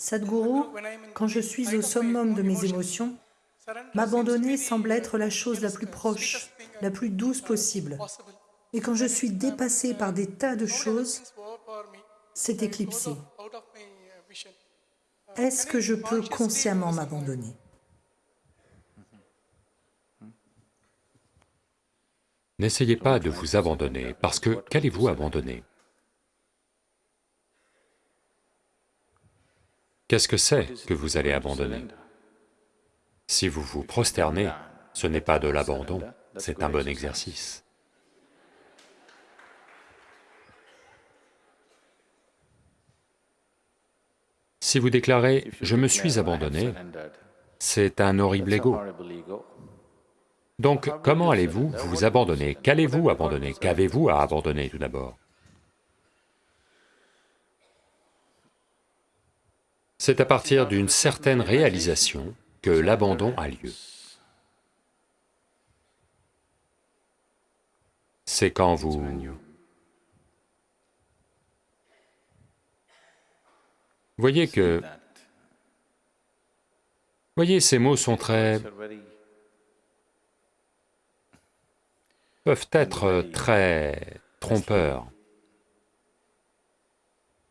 Sadhguru, quand je suis au summum de mes émotions, m'abandonner semble être la chose la plus proche, la plus douce possible. Et quand je suis dépassé par des tas de choses, c'est éclipsé. Est-ce que je peux consciemment m'abandonner? N'essayez pas de vous abandonner, parce que qu'allez-vous abandonner? Qu'est-ce que c'est que vous allez abandonner? Si vous vous prosternez, ce n'est pas de l'abandon, c'est un bon exercice. Si vous déclarez « je me suis abandonné », c'est un horrible ego. Donc, comment allez-vous vous abandonner? Qu'allez-vous abandonner? Qu'avez-vous à abandonner tout d'abord? C'est à partir d'une certaine réalisation que l'abandon a lieu. C'est quand vous... Voyez que... Voyez, ces mots sont très peuvent être très trompeurs.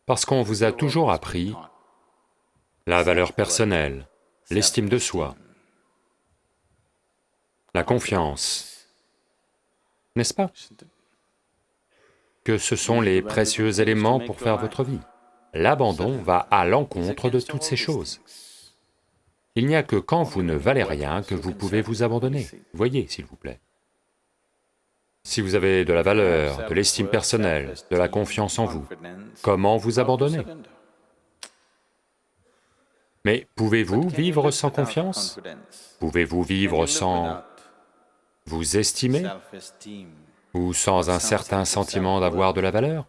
Parce qu'on vous a toujours appris la valeur personnelle, l'estime de soi, la confiance, n'est-ce pas? Que ce sont les précieux éléments pour faire votre vie. L'abandon va à l'encontre de toutes ces choses. Il n'y a que quand vous ne valez rien que vous pouvez vous abandonner. Voyez, s'il vous plaît. Si vous avez de la valeur, de l'estime personnelle, de la confiance en vous, comment vous abandonner? Mais pouvez-vous vivre sans confiance? Pouvez-vous vivre sans vous estimer? Ou sans un certain sentiment d'avoir de la valeur?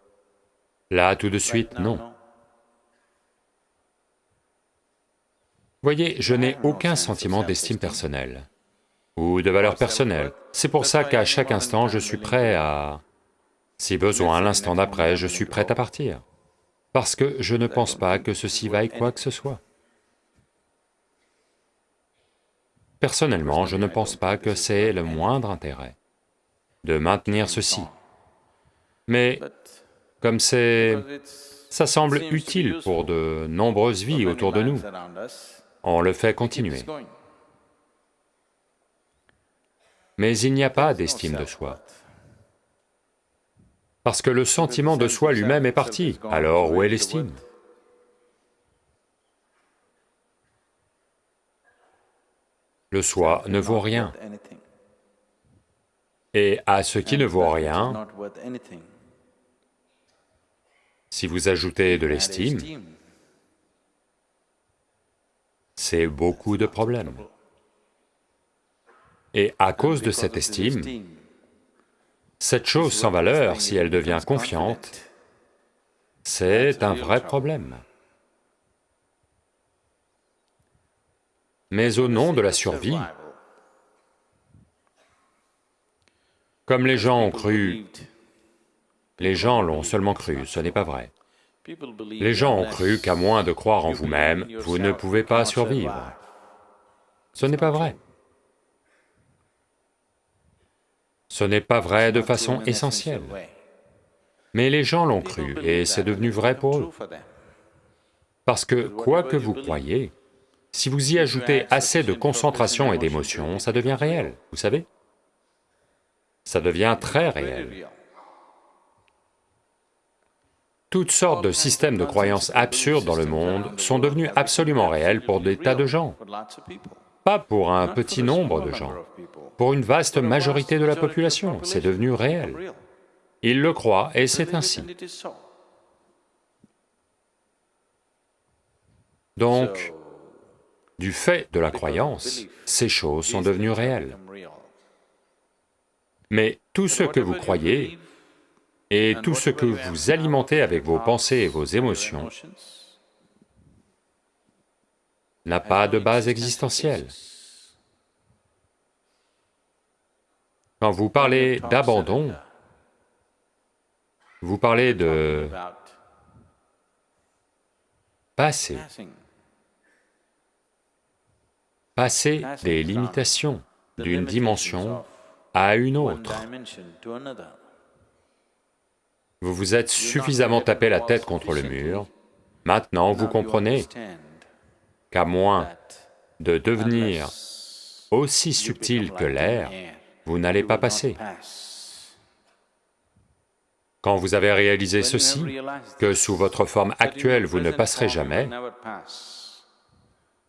Là, tout de suite, non. Voyez, je n'ai aucun sentiment d'estime personnelle ou de valeur personnelle. C'est pour ça qu'à chaque instant, je suis prêt à... Si besoin, l'instant d'après, je suis prêt à partir. Parce que je ne pense pas que ceci vaille quoi que ce soit. Personnellement, je ne pense pas que c'est le moindre intérêt de maintenir ceci. Mais comme c'est... ça semble utile pour de nombreuses vies autour de nous, on le fait continuer mais il n'y a pas d'estime de soi. Parce que le sentiment de soi lui-même est parti, alors où est l'estime? Le soi ne vaut rien. Et à ce qui ne vaut rien, si vous ajoutez de l'estime, c'est beaucoup de problèmes. Et à cause de cette estime, cette chose sans valeur, si elle devient confiante, c'est un vrai problème. Mais au nom de la survie, comme les gens ont cru, les gens l'ont seulement cru, ce n'est pas vrai. Les gens ont cru qu'à moins de croire en vous-même, vous ne pouvez pas survivre. Ce n'est pas vrai. Ce n'est pas vrai de façon essentielle. Mais les gens l'ont cru et c'est devenu vrai pour eux. Parce que quoi que vous croyez, si vous y ajoutez assez de concentration et d'émotion, ça devient réel, vous savez? Ça devient très réel. Toutes sortes de systèmes de croyances absurdes dans le monde sont devenus absolument réels pour des tas de gens. Pas pour un petit nombre de gens, pour une vaste majorité de la population, c'est devenu réel. Ils le croient et c'est ainsi. Donc, du fait de la croyance, ces choses sont devenues réelles. Mais tout ce que vous croyez et tout ce que vous alimentez avec vos pensées et vos émotions n'a pas de base existentielle. Quand vous parlez d'abandon, vous parlez de passer, passer des limitations d'une dimension à une autre. Vous vous êtes suffisamment tapé la tête contre le mur, maintenant vous comprenez qu'à moins de devenir aussi subtil que l'air, vous n'allez pas passer. Quand vous avez réalisé ceci, que sous votre forme actuelle vous ne passerez jamais,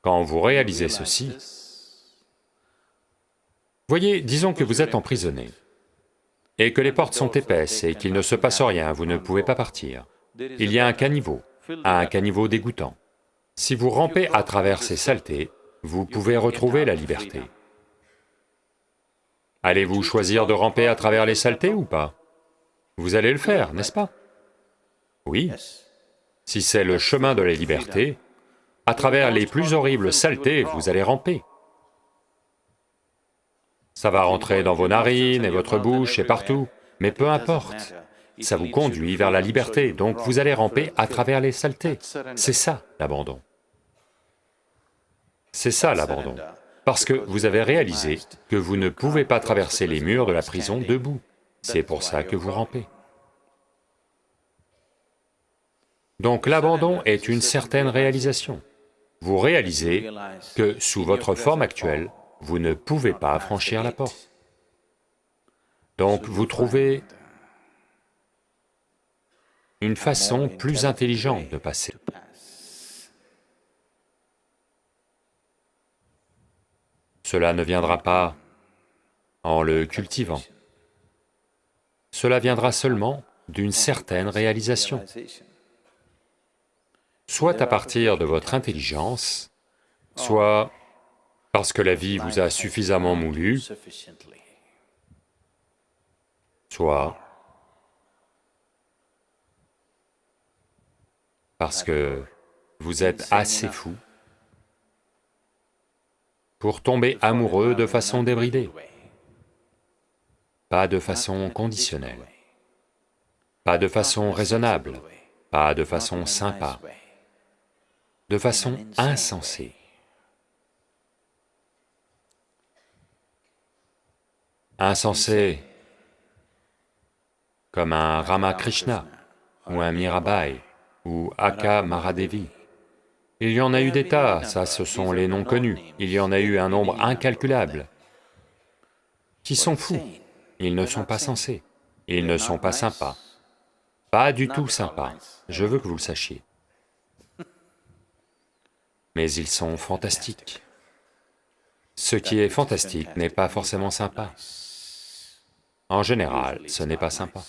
quand vous réalisez ceci, voyez, disons que vous êtes emprisonné, et que les portes sont épaisses et qu'il ne se passe rien, vous ne pouvez pas partir. Il y a un caniveau, un caniveau dégoûtant. Si vous rampez à travers ces saletés, vous pouvez retrouver la liberté. Allez-vous choisir de ramper à travers les saletés ou pas? Vous allez le faire, n'est-ce pas? Oui. Si c'est le chemin de la liberté, à travers les plus horribles saletés, vous allez ramper. Ça va rentrer dans vos narines et votre bouche et partout, mais peu importe, ça vous conduit vers la liberté, donc vous allez ramper à travers les saletés. C'est ça, l'abandon. C'est ça, l'abandon. Parce que vous avez réalisé que vous ne pouvez pas traverser les murs de la prison debout. C'est pour ça que vous rampez. Donc l'abandon est une certaine réalisation. Vous réalisez que sous votre forme actuelle, vous ne pouvez pas franchir la porte. Donc vous trouvez une façon plus intelligente de passer. Cela ne viendra pas en le cultivant. Cela viendra seulement d'une certaine réalisation. Soit à partir de votre intelligence, soit parce que la vie vous a suffisamment moulu, soit parce que vous êtes assez fou pour tomber amoureux de façon débridée, pas de façon conditionnelle, pas de façon raisonnable, pas de façon sympa, de façon insensée. Insensé comme un Ramakrishna ou un Mirabai ou Aka Maradevi. Il y en a eu des tas, ça ce sont les noms connus, il y en a eu un nombre incalculable, qui sont fous, ils ne sont pas sensés, ils ne sont pas sympas, pas du tout sympas, je veux que vous le sachiez. Mais ils sont fantastiques. Ce qui est fantastique n'est pas forcément sympa. En général, ce n'est pas sympa.